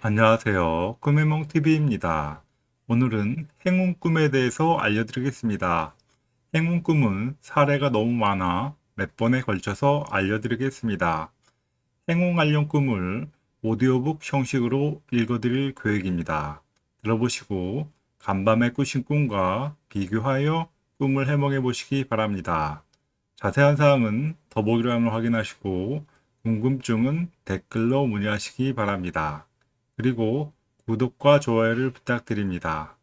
안녕하세요. 꿈의몽TV입니다. 오늘은 행운 꿈에 대해서 알려드리겠습니다. 행운 꿈은 사례가 너무 많아 몇 번에 걸쳐서 알려드리겠습니다. 행운 관련 꿈을 오디오북 형식으로 읽어드릴 계획입니다. 들어보시고 간밤에 꾸신 꿈과 비교하여 꿈을 해몽해 보시기 바랍니다. 자세한 사항은 더보기란을 확인하시고 궁금증은 댓글로 문의하시기 바랍니다. 그리고 구독과 좋아요를 부탁드립니다.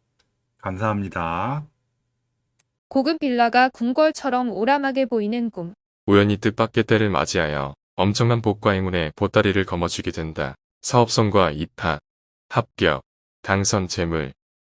감사합니다. 고급 빌라가 궁궐처럼 오람하게 보이는 꿈. 우연히 뜻밖의 때를 맞이하여 엄청난 복과 행운의 보따리를 거머쥐게 된다. 사업성과 입학, 합격, 당선 재물,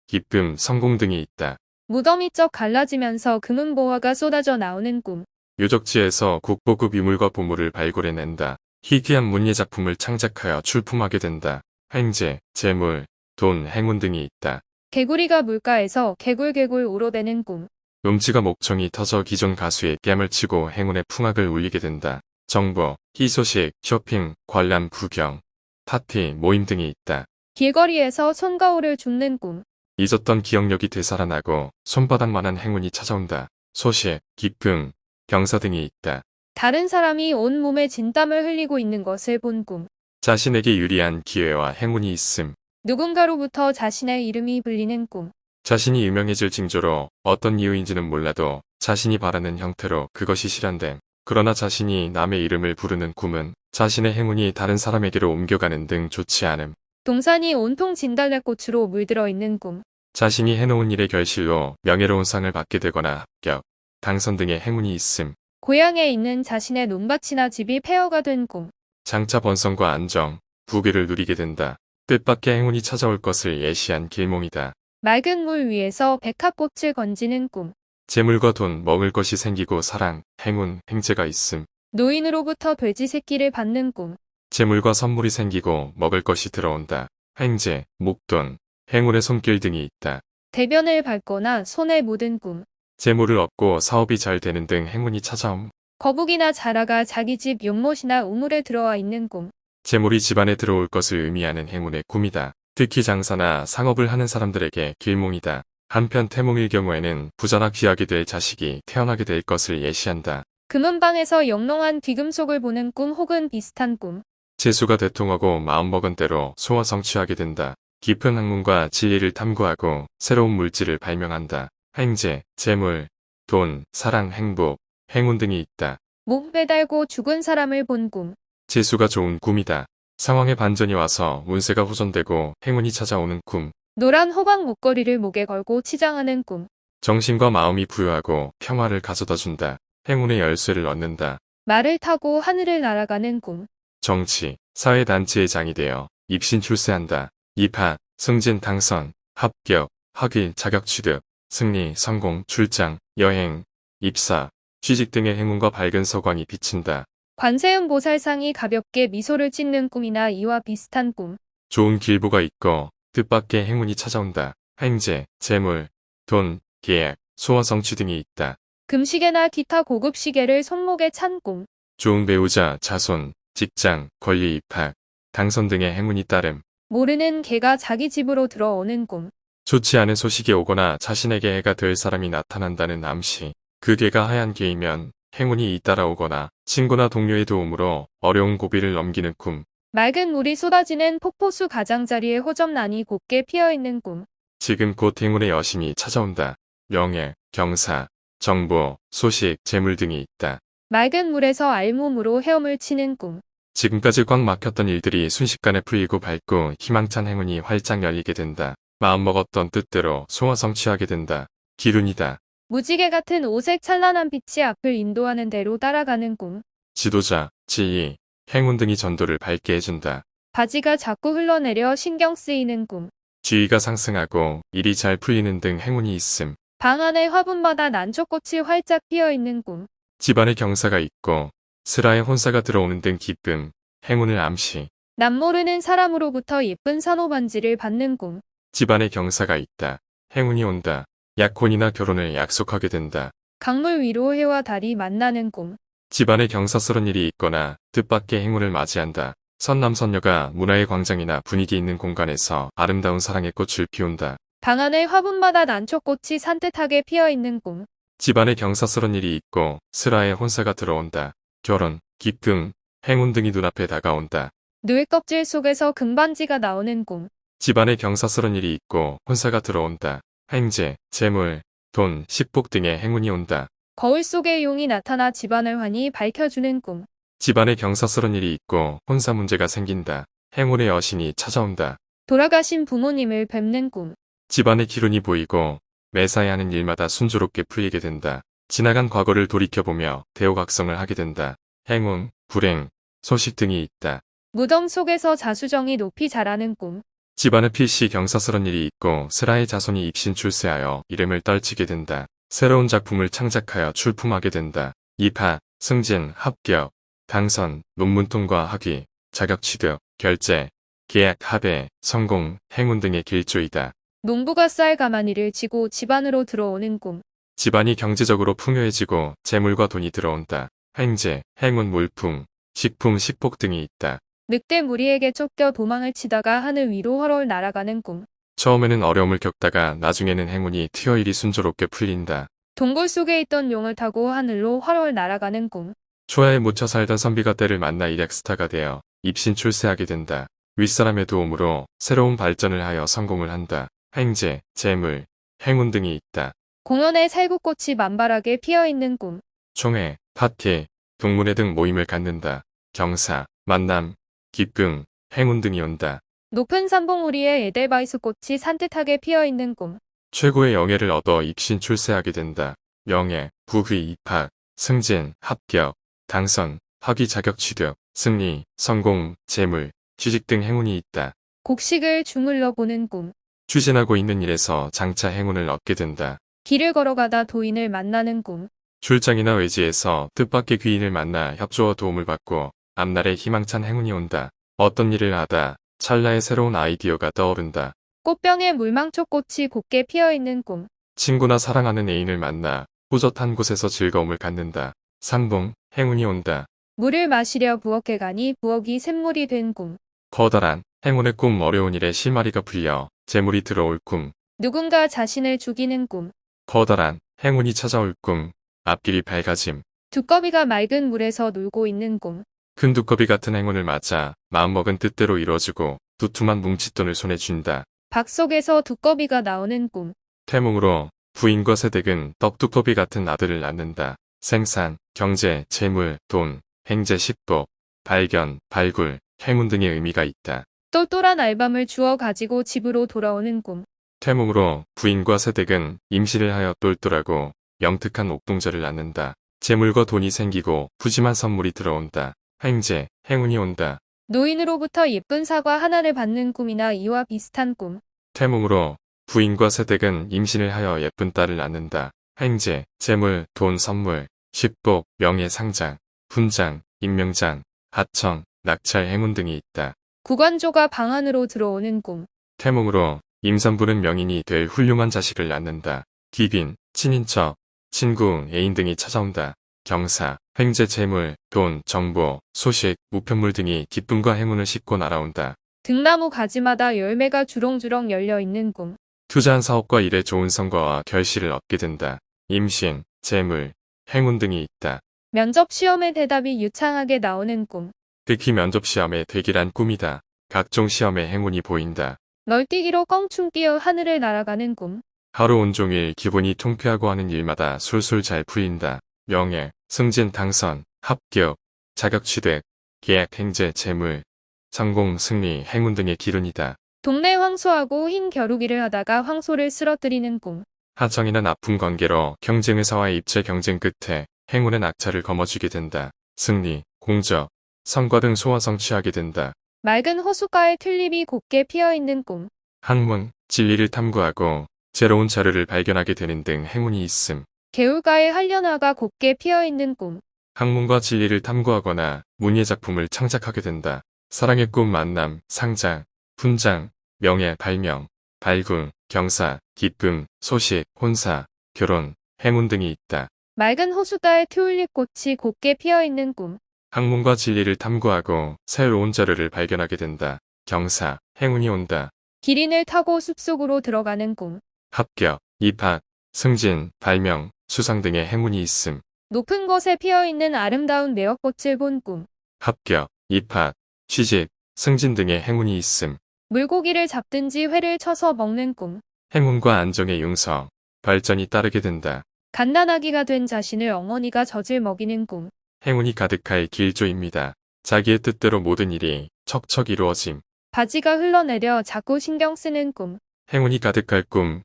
기쁨, 성공 등이 있다. 무덤이 쩍 갈라지면서 금은보화가 쏟아져 나오는 꿈. 유적지에서 국보급 유물과 보물을 발굴해낸다. 희귀한 문예 작품을 창작하여 출품하게 된다. 횡재, 재물, 돈, 행운 등이 있다. 개구리가 물가에서 개굴개굴 우러대는 꿈. 음치가 목청이 터져 기존 가수의 뺨을 치고 행운의 풍악을 울리게 된다. 정보, 희소식, 쇼핑, 관람, 구경, 파티, 모임 등이 있다. 길거리에서 손거울을 줍는 꿈. 잊었던 기억력이 되살아나고 손바닥만한 행운이 찾아온다. 소식, 기쁨, 경사 등이 있다. 다른 사람이 온몸에 진땀을 흘리고 있는 것을 본 꿈. 자신에게 유리한 기회와 행운이 있음. 누군가로부터 자신의 이름이 불리는 꿈. 자신이 유명해질 징조로 어떤 이유인지는 몰라도 자신이 바라는 형태로 그것이 실현됨. 그러나 자신이 남의 이름을 부르는 꿈은 자신의 행운이 다른 사람에게로 옮겨가는 등 좋지 않음. 동산이 온통 진달래꽃으로 물들어 있는 꿈. 자신이 해놓은 일의 결실로 명예로운 상을 받게 되거나 합격, 당선 등의 행운이 있음. 고향에 있는 자신의 논밭이나 집이 폐허가 된 꿈. 장차 번성과 안정, 부귀를 누리게 된다. 뜻밖의 행운이 찾아올 것을 예시한 길몽이다. 맑은 물 위에서 백합꽃을 건지는 꿈. 재물과 돈, 먹을 것이 생기고 사랑, 행운, 행재가 있음. 노인으로부터 돼지 새끼를 받는 꿈. 재물과 선물이 생기고 먹을 것이 들어온다. 행재, 목돈, 행운의 손길 등이 있다. 대변을 밟거나 손에 묻은 꿈. 재물을 얻고 사업이 잘 되는 등 행운이 찾아옴. 거북이나 자라가 자기 집 연못이나 우물에 들어와 있는 꿈. 재물이 집안에 들어올 것을 의미하는 행운의 꿈이다. 특히 장사나 상업을 하는 사람들에게 길몽이다. 한편 태몽일 경우에는 부자나 귀하게 될 자식이 태어나게 될 것을 예시한다. 금은방에서 영롱한 귀금속을 보는 꿈 혹은 비슷한 꿈. 재수가 대통하고 마음먹은 대로 소원 성취하게 된다. 깊은 학문과 진리를 탐구하고 새로운 물질을 발명한다. 행재, 재물, 돈, 사랑, 행복, 행운 등이 있다. 목 매달고 죽은 사람을 본 꿈. 재수가 좋은 꿈이다. 상황의 반전이 와서 운세가 호전되고 행운이 찾아오는 꿈. 노란 호박 목걸이를 목에 걸고 치장하는 꿈. 정신과 마음이 부유하고 평화를 가져다 준다. 행운의 열쇠를 얻는다. 말을 타고 하늘을 날아가는 꿈. 정치, 사회단체의 장이 되어 입신 출세한다. 입학, 승진 당선, 합격, 학위, 자격 취득, 승리, 성공, 출장, 여행, 입사, 취직 등의 행운과 밝은 서광이 비친다. 관세음 보살상이 가볍게 미소를 짓는 꿈이나 이와 비슷한 꿈. 좋은 길보가 있고 뜻밖의 행운이 찾아온다. 행재, 재물, 돈, 계약, 소원 성취 등이 있다. 금시계나 기타 고급 시계를 손목에 찬 꿈. 좋은 배우자, 자손, 직장, 권리 입학, 당선 등의 행운이 따름. 모르는 개가 자기 집으로 들어오는 꿈. 좋지 않은 소식이 오거나 자신에게 해가 될 사람이 나타난다는 암시. 그 개가 하얀 개이면 행운이 잇따라오거나 친구나 동료의 도움으로 어려운 고비를 넘기는 꿈. 맑은 물이 쏟아지는 폭포수 가장자리에 호접란이 곱게 피어있는 꿈. 지금 곧 행운의 여심이 찾아온다. 명예, 경사, 정보, 소식, 재물 등이 있다. 맑은 물에서 알몸으로 헤엄을 치는 꿈. 지금까지 꽉 막혔던 일들이 순식간에 풀리고 밝고 희망찬 행운이 활짝 열리게 된다. 마음먹었던 뜻대로 소원 성취하게 된다. 기운이다. 무지개 같은 오색 찬란한 빛이 앞을 인도하는 대로 따라가는 꿈. 지도자, 지휘, 행운 등이 전도를 밝게 해준다. 바지가 자꾸 흘러내려 신경 쓰이는 꿈. 지위가 상승하고 일이 잘 풀리는 등 행운이 있음. 방 안에 화분마다 난초꽃이 활짝 피어있는 꿈. 집안에 경사가 있고 슬하에 혼사가 들어오는 등 기쁨, 행운을 암시. 남모르는 사람으로부터 예쁜 산호반지를 받는 꿈. 집안에 경사가 있다. 행운이 온다. 약혼이나 결혼을 약속하게 된다. 강물 위로 해와 달이 만나는 꿈. 집안에 경사스런 일이 있거나 뜻밖의 행운을 맞이한다. 선남선녀가 문화의 광장이나 분위기 있는 공간에서 아름다운 사랑의 꽃을 피운다. 방 안의 화분마다 난초꽃이 산뜻하게 피어 있는 꿈. 집안에 경사스런 일이 있고 슬하에 혼사가 들어온다. 결혼, 기쁨, 행운 등이 눈앞에 다가온다. 누이 껍질 속에서 금반지가 나오는 꿈. 집안에 경사스런 일이 있고 혼사가 들어온다. 행제, 재물, 돈, 식복 등의 행운이 온다. 거울 속에 용이 나타나 집안을 환히 밝혀주는 꿈. 집안에 경사스런 일이 있고 혼사 문제가 생긴다. 행운의 여신이 찾아온다. 돌아가신 부모님을 뵙는 꿈. 집안에 기운이 보이고 매사에 하는 일마다 순조롭게 풀리게 된다. 지나간 과거를 돌이켜보며 대호각성을 하게 된다. 행운, 불행, 소식 등이 있다. 무덤 속에서 자수정이 높이 자라는 꿈. 집안에 필시 경사스런 일이 있고 슬하의 자손이 입신 출세하여 이름을 떨치게 된다. 새로운 작품을 창작하여 출품하게 된다. 입학, 승진, 합격, 당선, 논문 통과 학위, 자격 취득, 결제, 계약 합의, 성공, 행운 등의 길조이다. 농부가 쌀 가마니를 지고 집안으로 들어오는 꿈. 집안이 경제적으로 풍요해지고 재물과 돈이 들어온다. 행제, 행운 물품, 식품, 식복 등이 있다. 늑대 무리에게 쫓겨 도망을 치다가 하늘 위로 헐헐 날아가는 꿈. 처음에는 어려움을 겪다가 나중에는 행운이 튀어 일이 순조롭게 풀린다. 동굴 속에 있던 용을 타고 하늘로 헐헐 날아가는 꿈. 초야에 묻혀 살던 선비가 때를 만나 일약스타가 되어 입신 출세하게 된다. 윗사람의 도움으로 새로운 발전을 하여 성공을 한다. 행제, 재물, 행운 등이 있다. 공원에 살구꽃이 만발하게 피어 있는 꿈. 총회, 파티, 동문회 등 모임을 갖는다. 경사, 만남, 기쁨, 행운 등이 온다. 높은 산봉우리에 에델바이스 꽃이 산뜻하게 피어 있는 꿈. 최고의 영예를 얻어 입신 출세하게 된다. 명예, 부귀, 입학, 승진, 합격, 당선, 학위 자격 취득, 승리, 성공, 재물, 취직 등 행운이 있다. 곡식을 주물러 보는 꿈. 추진하고 있는 일에서 장차 행운을 얻게 된다. 길을 걸어가다 도인을 만나는 꿈. 출장이나 외지에서 뜻밖의 귀인을 만나 협조와 도움을 받고 앞날에 희망찬 행운이 온다. 어떤 일을 하다 찰나의 새로운 아이디어가 떠오른다. 꽃병에 물망초꽃이 곱게 피어 있는 꿈. 친구나 사랑하는 애인을 만나 호젓한 곳에서 즐거움을 갖는다. 상봉, 행운이 온다. 물을 마시려 부엌에 가니 부엌이 샘물이 된 꿈. 커다란 행운의 꿈 어려운 일에 실마리가 풀려 재물이 들어올 꿈. 누군가 자신을 죽이는 꿈. 커다란 행운이 찾아올 꿈. 앞길이 밝아짐. 두꺼비가 맑은 물에서 놀고 있는 꿈. 큰 두꺼비 같은 행운을 맞아 마음먹은 뜻대로 이루어지고 두툼한 뭉칫돈을 손에 쥔다. 박 속에서 두꺼비가 나오는 꿈. 태몽으로 부인과 세댁은 떡두꺼비 같은 아들을 낳는다. 생산, 경제, 재물, 돈, 행제, 식복, 발견, 발굴, 행운 등의 의미가 있다. 똘똘한 알밤을 주워 가지고 집으로 돌아오는 꿈. 태몽으로 부인과 세댁은 임신을 하여 똘똘하고 영특한 옥동자를 낳는다. 재물과 돈이 생기고 푸짐한 선물이 들어온다. 행제, 행운이 온다. 노인으로부터 예쁜 사과 하나를 받는 꿈이나 이와 비슷한 꿈. 태몽으로 부인과 세댁은 임신을 하여 예쁜 딸을 낳는다. 행제, 재물, 돈, 선물, 식복, 명예, 상장, 훈장, 임명장, 하청, 낙찰, 행운 등이 있다. 구관조가 방 안으로 들어오는 꿈. 태몽으로 임산부는 명인이 될 훌륭한 자식을 낳는다. 기빈, 친인척, 친구, 애인 등이 찾아온다. 경사, 횡재, 재물, 돈, 정보, 소식, 우편물 등이 기쁨과 행운을 싣고 날아온다. 등나무 가지마다 열매가 주렁주렁 열려 있는 꿈. 투자한 사업과 일에 좋은 성과와 결실을 얻게 된다. 임신, 재물, 행운 등이 있다. 면접 시험의 대답이 유창하게 나오는 꿈. 특히 면접 시험에 되기란 꿈이다. 각종 시험에 행운이 보인다. 널뛰기로 껑충 뛰어 하늘을 날아가는 꿈. 하루 온종일 기분이 통쾌하고 하는 일마다 술술 잘 풀린다. 명예, 승진, 당선, 합격, 자격 취득, 계약, 행제, 재물, 성공, 승리, 행운 등의 기운이다. 동네 황소하고 흰 겨루기를 하다가 황소를 쓰러뜨리는 꿈. 하청이나 나쁜 관계로 경쟁회사와의 입체 경쟁 끝에 행운의 낙차를 거머쥐게 된다. 승리, 공적, 성과 등 소원 성취하게 된다. 맑은 호숫가에 튤립이 곱게 피어 있는 꿈. 학문, 진리를 탐구하고 새로운 자료를 발견하게 되는 등 행운이 있음. 개울가에 한련화가 곱게 피어 있는 꿈. 학문과 진리를 탐구하거나 문예 작품을 창작하게 된다. 사랑의 꿈 만남, 상장, 훈장, 명예, 발명, 발굴, 경사, 기쁨, 소식, 혼사, 결혼, 행운 등이 있다. 맑은 호숫가에 튤립 꽃이 곱게 피어 있는 꿈. 학문과 진리를 탐구하고 새로운 자료를 발견하게 된다. 경사, 행운이 온다. 기린을 타고 숲속으로 들어가는 꿈. 합격, 입학, 승진, 발명, 수상 등의 행운이 있음. 높은 곳에 피어있는 아름다운 매화꽃을 본 꿈. 합격, 입학, 취직, 승진 등의 행운이 있음. 물고기를 잡든지 회를 쳐서 먹는 꿈. 행운과 안정의 융성, 발전이 따르게 된다. 갓난아기가 된 자신을 어머니가 젖을 먹이는 꿈. 행운이 가득할 길조입니다. 자기의 뜻대로 모든 일이 척척 이루어짐. 바지가 흘러내려 자꾸 신경 쓰는 꿈. 행운이 가득할 꿈.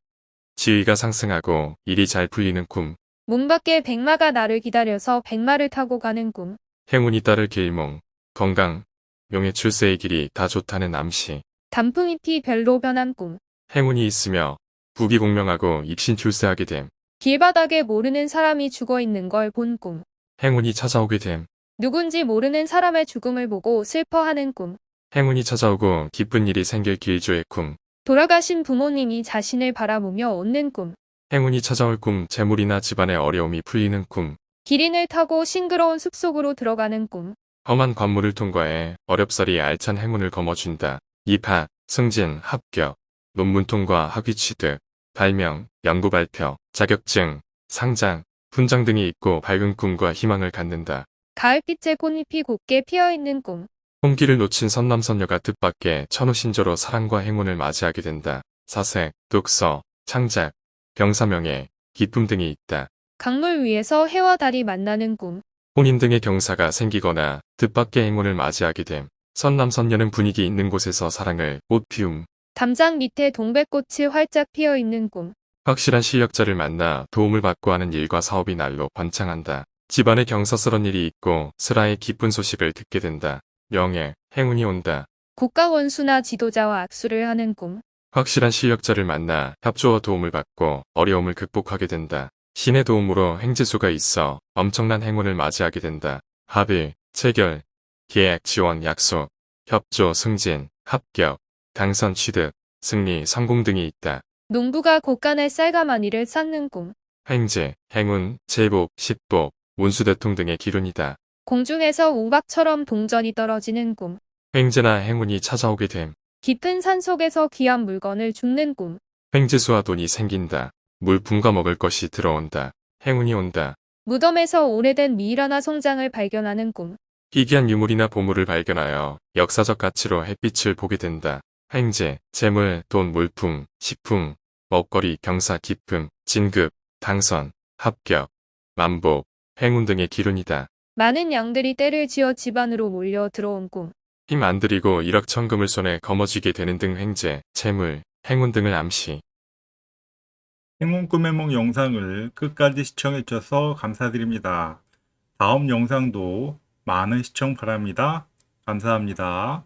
지위가 상승하고 일이 잘 풀리는 꿈. 문 밖에 백마가 나를 기다려서 백마를 타고 가는 꿈. 행운이 따를 길몽. 건강, 명예 출세의 길이 다 좋다는 암시. 단풍잎이 별로 변한 꿈. 행운이 있으며 부귀 공명하고 입신 출세하게 됨. 길바닥에 모르는 사람이 죽어 있는 걸 본 꿈. 행운이 찾아오게 됨. 누군지 모르는 사람의 죽음을 보고 슬퍼하는 꿈. 행운이 찾아오고 기쁜 일이 생길 길조의 꿈. 돌아가신 부모님이 자신을 바라보며 웃는 꿈. 행운이 찾아올 꿈, 재물이나 집안의 어려움이 풀리는 꿈. 기린을 타고 싱그러운 숲속으로 들어가는 꿈. 험한 관문을 통과해 어렵사리 알찬 행운을 거머쥔다. 입학, 승진, 합격, 논문 통과, 학위 취득, 발명, 연구 발표, 자격증, 상장, 훈장 등이 있고 밝은 꿈과 희망을 갖는다. 가을빛에 꽃잎이 곱게 피어있는 꿈. 홍기를 놓친 선남선녀가 뜻밖의 천우신조로 사랑과 행운을 맞이하게 된다. 사색, 독서, 창작, 병사명예, 기쁨 등이 있다. 강물 위에서 해와 달이 만나는 꿈. 혼인 등의 경사가 생기거나 뜻밖의 행운을 맞이하게 됨. 선남선녀는 분위기 있는 곳에서 사랑을 꽃 피움. 담장 밑에 동백꽃이 활짝 피어있는 꿈. 확실한 실력자를 만나 도움을 받고 하는 일과 사업이 날로 번창한다. 집안에 경사스런 일이 있고 슬하의 기쁜 소식을 듣게 된다. 명예, 행운이 온다. 국가 원수나 지도자와 악수를 하는 꿈. 확실한 실력자를 만나 협조와 도움을 받고 어려움을 극복하게 된다. 신의 도움으로 행지수가 있어 엄청난 행운을 맞이하게 된다. 합의, 체결, 계약, 지원, 약속, 협조, 승진, 합격, 당선, 취득, 승리, 성공 등이 있다. 농부가 곳간에 쌀가마니를 쌓는 꿈. 횡재, 행운, 제복, 십복, 운수대통 등의 기운이다. 공중에서 우박처럼 동전이 떨어지는 꿈. 횡재나 행운이 찾아오게 됨. 깊은 산 속에서 귀한 물건을 줍는 꿈. 횡재수와 돈이 생긴다. 물품과 먹을 것이 들어온다. 행운이 온다. 무덤에서 오래된 미이라나 송장을 발견하는 꿈. 희귀한 유물이나 보물을 발견하여 역사적 가치로 햇빛을 보게 된다. 횡재, 재물, 돈, 물품, 식품, 먹거리, 경사, 기쁨, 진급, 당선, 합격, 만복, 행운 등의 기운이다. 많은 양들이 떼를 지어 집안으로 몰려 들어온 꿈. 힘 안 들이고 일억천금을 손에 거머쥐게 되는 등 횡재, 재물, 행운 등을 암시. 행운 꿈의梦 영상을 끝까지 시청해 주셔서 감사드립니다. 다음 영상도 많은 시청 바랍니다. 감사합니다.